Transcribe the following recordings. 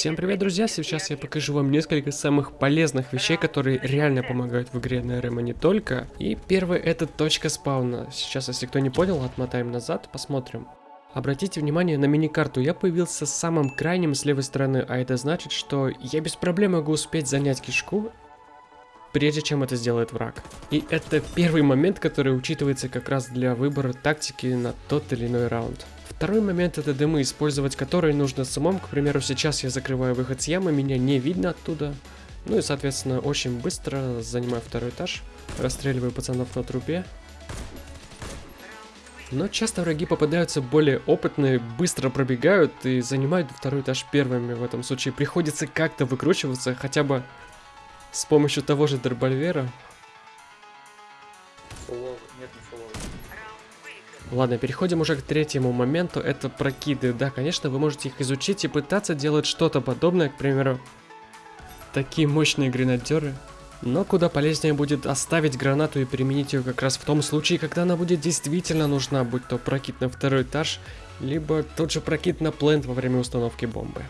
Всем привет, друзья! Сейчас я покажу вам несколько самых полезных вещей, которые реально помогают в игре на РМ, не только. И первый это точка спауна. Сейчас, если кто не понял, отмотаем назад, посмотрим. Обратите внимание на мини-карту, я появился самым крайним с левой стороны, а это значит, что я без проблем могу успеть занять кишку, прежде чем это сделает враг. И это первый момент, который учитывается как раз для выбора тактики на тот или иной раунд. Второй момент это дымы, использовать которые нужно самому. К примеру, сейчас я закрываю выход с ямы, меня не видно оттуда. Ну и, соответственно, очень быстро занимаю второй этаж, расстреливаю пацанов на трубе. Но часто враги попадаются более опытные, быстро пробегают и занимают второй этаж первыми. В этом случае приходится как-то выкручиваться, хотя бы с помощью того же дробольвера. Ладно, переходим уже к третьему моменту, это прокиды. Да, конечно, вы можете их изучить и пытаться делать что-то подобное, к примеру, такие мощные гренадеры. Но куда полезнее будет оставить гранату и применить ее как раз в том случае, когда она будет действительно нужна, будь то прокид на второй этаж, либо тот же прокид на плент во время установки бомбы.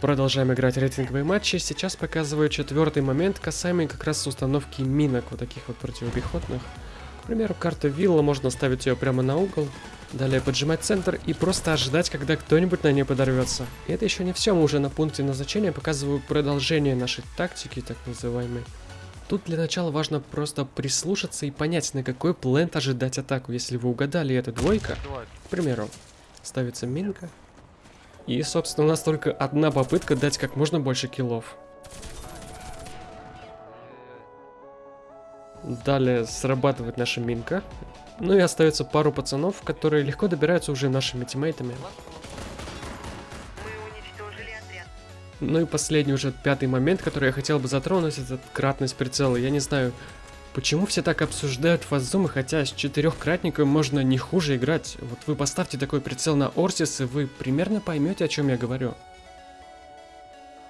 Продолжаем играть рейтинговые матчи. Сейчас показываю четвертый момент, касаемый как раз установки минок, вот таких вот противопехотных. К примеру, карта вилла, можно ставить ее прямо на угол, далее поджимать центр и просто ожидать, когда кто-нибудь на ней подорвется. И это еще не все, мы уже на пункте назначения показываю продолжение нашей тактики, так называемой. Тут для начала важно просто прислушаться и понять, на какой плент ожидать атаку. Если вы угадали, это двойка, к примеру, ставится минка. И, собственно, у нас только одна попытка дать как можно больше киллов. Далее срабатывает наша минка. Ну и остается пару пацанов, которые легко добираются уже нашими тиммейтами. Ну и последний уже пятый момент, который я хотел бы затронуть, это кратность прицела. Я не знаю, почему все так обсуждают фазумы, хотя с четырехкратником можно не хуже играть. Вот вы поставьте такой прицел на Орсис, и вы примерно поймете, о чем я говорю.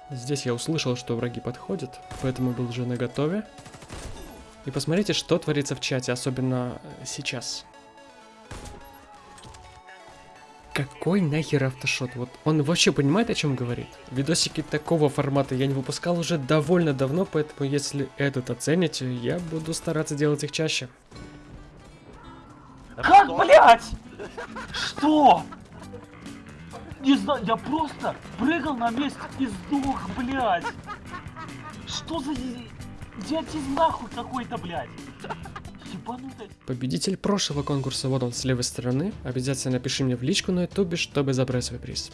Здесь я услышал, что враги подходят, поэтому был уже наготове. И посмотрите, что творится в чате, особенно э, сейчас. Какой нахер автошот? Вот он вообще понимает, о чем говорит? Видосики такого формата я не выпускал уже довольно давно, поэтому если этот оцените, я буду стараться делать их чаще. Как, блять? Что? Не знаю, я просто прыгал на месте и сдох, блять. Что за Идиотизм нахуй какой-то, блядь. Ебанутый. Победитель прошлого конкурса, вот он с левой стороны. Обязательно напиши мне в личку на ютубе, чтобы забрать свой приз.